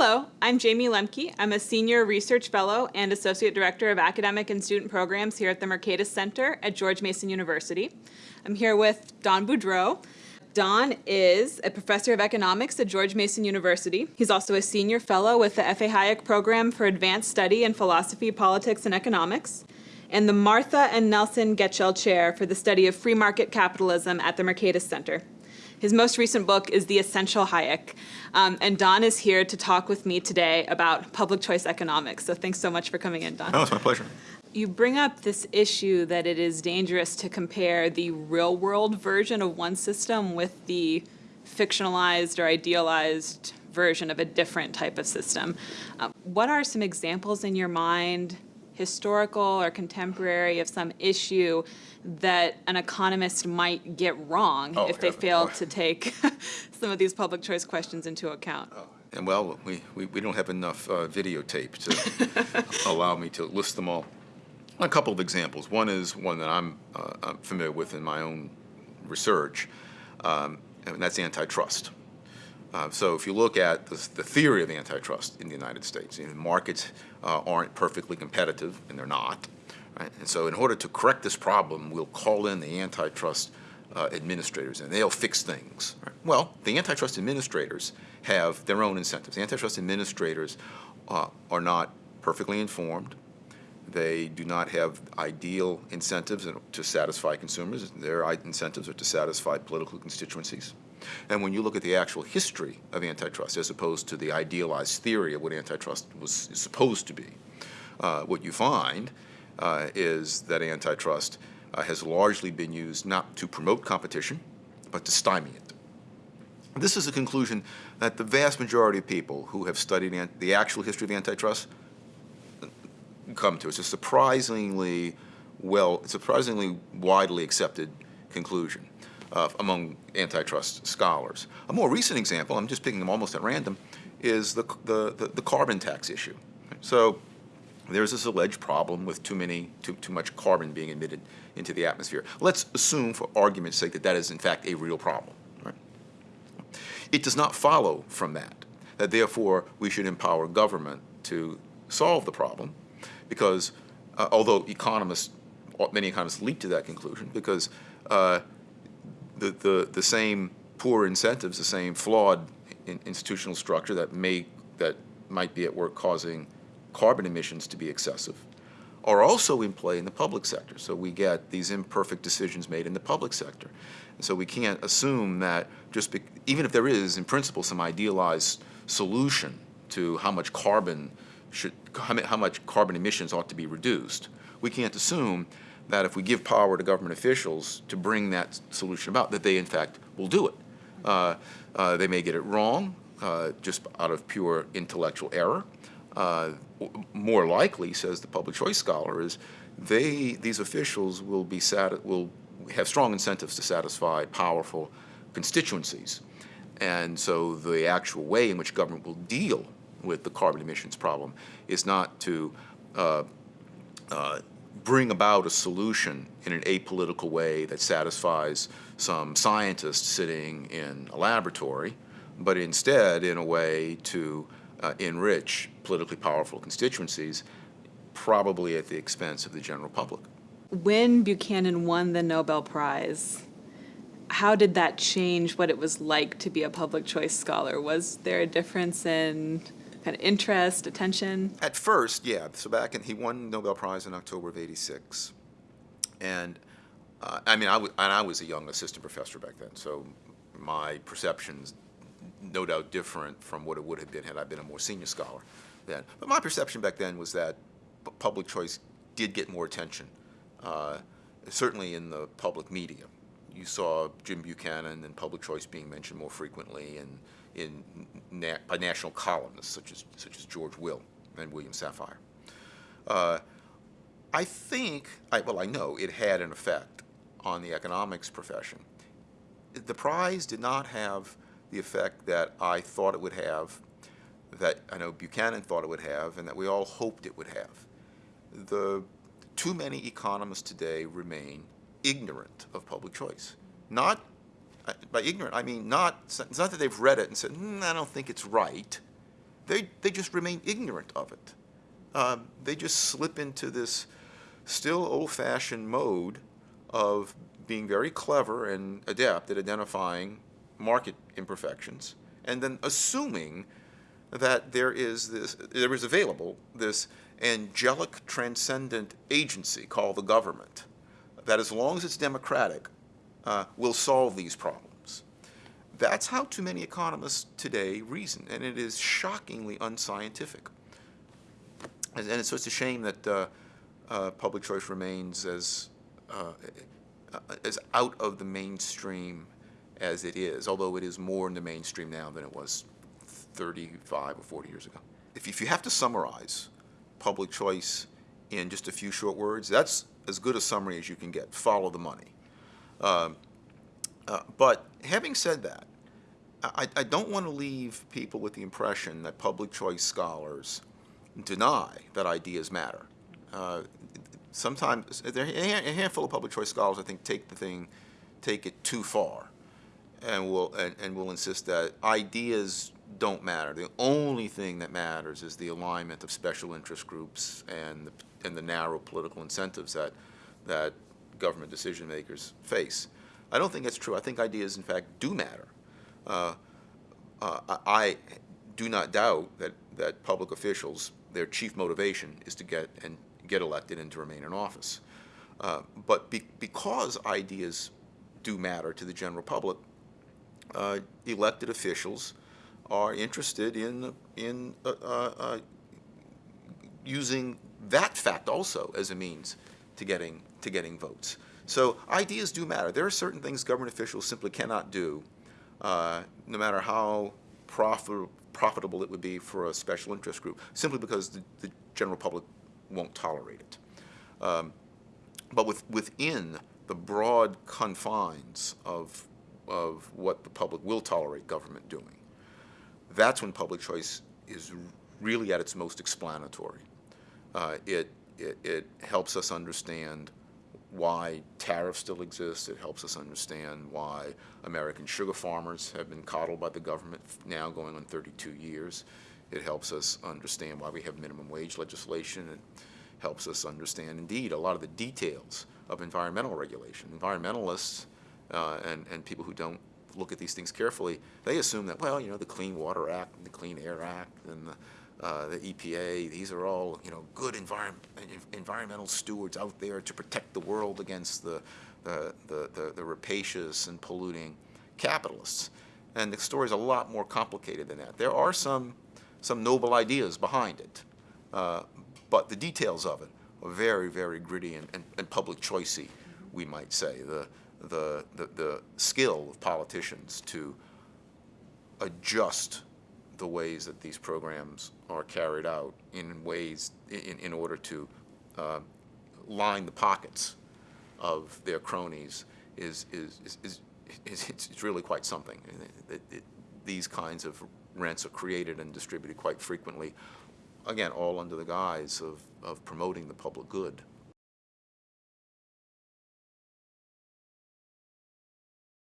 Hello, I'm Jayme Lemke. I'm a Senior Research Fellow and Associate Director of Academic and Student Programs here at the Mercatus Center at George Mason University. I'm here with Don Boudreaux. Don is a professor of economics at George Mason University. He's also a senior fellow with the F.A. Hayek Program for Advanced Study in Philosophy, Politics, and Economics, and the Martha and Nelson Getchell Chair for the Study of Free Market Capitalism at the Mercatus Center. His most recent book is The Essential Hayek. Um, and Don is here to talk with me today about public choice economics. So thanks so much for coming in, Don. Oh, it's my pleasure. You bring up this issue that it is dangerous to compare the real world version of one system with the fictionalized or idealized version of a different type of system. Um, what are some examples in your mind historical or contemporary of some issue that an economist might get wrong Oh, if they heaven. fail Oh. to take some of these public choice questions into account. And well, we, we, we don't have enough uh, videotape to allow me to list them all. A couple of examples. One is one that I'm, uh, I'm familiar with in my own research, um, and that's antitrust. Uh, so if you look at the, the theory of antitrust in the United States, you know, markets uh, aren't perfectly competitive, and they're not. Right? And so in order to correct this problem, we'll call in the antitrust uh, administrators, and they'll fix things. Right? Well, the antitrust administrators have their own incentives. The antitrust administrators uh, are not perfectly informed. They do not have ideal incentives to satisfy consumers. Their incentives are to satisfy political constituencies. And when you look at the actual history of antitrust, as opposed to the idealized theory of what antitrust was supposed to be, uh, what you find uh, is that antitrust uh, has largely been used not to promote competition, but to stymie it. This is a conclusion that the vast majority of people who have studied the actual history of antitrust come to. It's a surprisingly well, surprisingly widely accepted conclusion uh, among antitrust scholars. A more recent example, I'm just picking them almost at random, is the, the, the, the carbon tax issue. So there's this alleged problem with too many, too, too much carbon being emitted into the atmosphere. Let's assume, for argument's sake, that that is in fact a real problem. Right? It does not follow from that that therefore we should empower government to solve the problem, because uh, although economists, many economists leap to that conclusion, because uh, the, the, the same poor incentives, the same flawed in, institutional structure that may that might be at work causing carbon emissions to be excessive, are also in play in the public sector. So we get these imperfect decisions made in the public sector. And so we can't assume that just be, even if there is, in principle, some idealized solution to how much carbon should, how how much carbon emissions ought to be reduced, we can't assume that if we give power to government officials to bring that solution about, that they in fact will do it. Uh, uh, they may get it wrong, uh, just out of pure intellectual error. Uh, more likely, says the public choice scholar, is they these officials will be will have strong incentives to satisfy powerful constituencies, and so the actual way in which government will deal with the carbon emissions problem is not to uh, uh, bring about a solution in an apolitical way that satisfies some scientist sitting in a laboratory, but instead in a way to uh, enrich politically powerful constituencies, probably at the expense of the general public. When Buchanan won the Nobel Prize, how did that change what it was like to be a public choice scholar? Was there a difference in kind of interest, attention? At first, yeah. So back in, he won Nobel Prize in October of '86, and uh, I mean, I and I was a young assistant professor back then, so my perceptions, no doubt, different from what it would have been had I been a more senior scholar then. But my perception back then was that pu- public choice did get more attention, uh, certainly in the public media. You saw Jim Buchanan and public choice being mentioned more frequently in, in na- by national columnists such as, such as George Will and William Safire. Uh, I think, I, well, I know it had an effect on the economics profession. The prize did not have the effect that I thought it would have, that I know Buchanan thought it would have, and that we all hoped it would have. The too many economists today remain ignorant of public choice. Not by ignorant, I mean not. It's not that they've read it and said, mm, "I don't think it's right," they, they just remain ignorant of it. Um, they just slip into this still old-fashioned mode of being very clever and adept at identifying market imperfections, and then assuming that there is this, there is available this angelic transcendent agency called the government that as long as it's democratic uh, will solve these problems. That's how too many economists today reason, and it is shockingly unscientific. And, and so it's a shame that uh, uh, public choice remains as, uh, as out of the mainstream as it is, although it is more in the mainstream now than it was 35 or 40 years ago. If, if you have to summarize public choice in just a few short words, that's as good a summary as you can get. Follow the money. Um, uh, but having said that, I, I don't want to leave people with the impression that public choice scholars deny that ideas matter. Uh, sometimes there a handful of public choice scholars I think take the thing, take it too far, and will and, and will insist that ideas don't matter. The only thing that matters is the alignment of special interest groups and the, and the narrow political incentives that that government decision makers face. I don't think that's true. I think ideas, in fact, do matter. Uh, uh, I do not doubt that, that public officials, their chief motivation is to get and get elected and to remain in office. Uh, but be, because ideas do matter to the general public, uh, elected officials are interested in in uh, uh, using that fact also as a means to getting to getting votes. So ideas do matter. There are certain things government officials simply cannot do, uh, no matter how profit, profitable it would be for a special interest group, simply because the, the general public won't tolerate it. Um, but with, within the broad confines of, of what the public will tolerate government doing, that's when public choice is really at its most explanatory. Uh, it, it, it helps us understand why tariffs still exist. It helps us understand why American sugar farmers have been coddled by the government now going on 32 years. It helps us understand why we have minimum wage legislation. It helps us understand, indeed, a lot of the details of environmental regulation. Environmentalists uh, and, and people who don't look at these things carefully, they assume that, well, you know, the Clean Water Act and the Clean Air Act and the uh, the EPA, these are all, you know, good environment, environmental stewards out there to protect the world against the, the, the, the, the rapacious and polluting capitalists. And the story is a lot more complicated than that. There are some, some noble ideas behind it, uh, but the details of it are very, very gritty and, and, and public choicey, we might say. The, the, the, the skill of politicians to adjust the ways that these programs are carried out in ways in, in order to uh, line the pockets of their cronies is, is, is, is, is it's really quite something. It, it, these kinds of rents are created and distributed quite frequently, again, all under the guise of, of promoting the public good.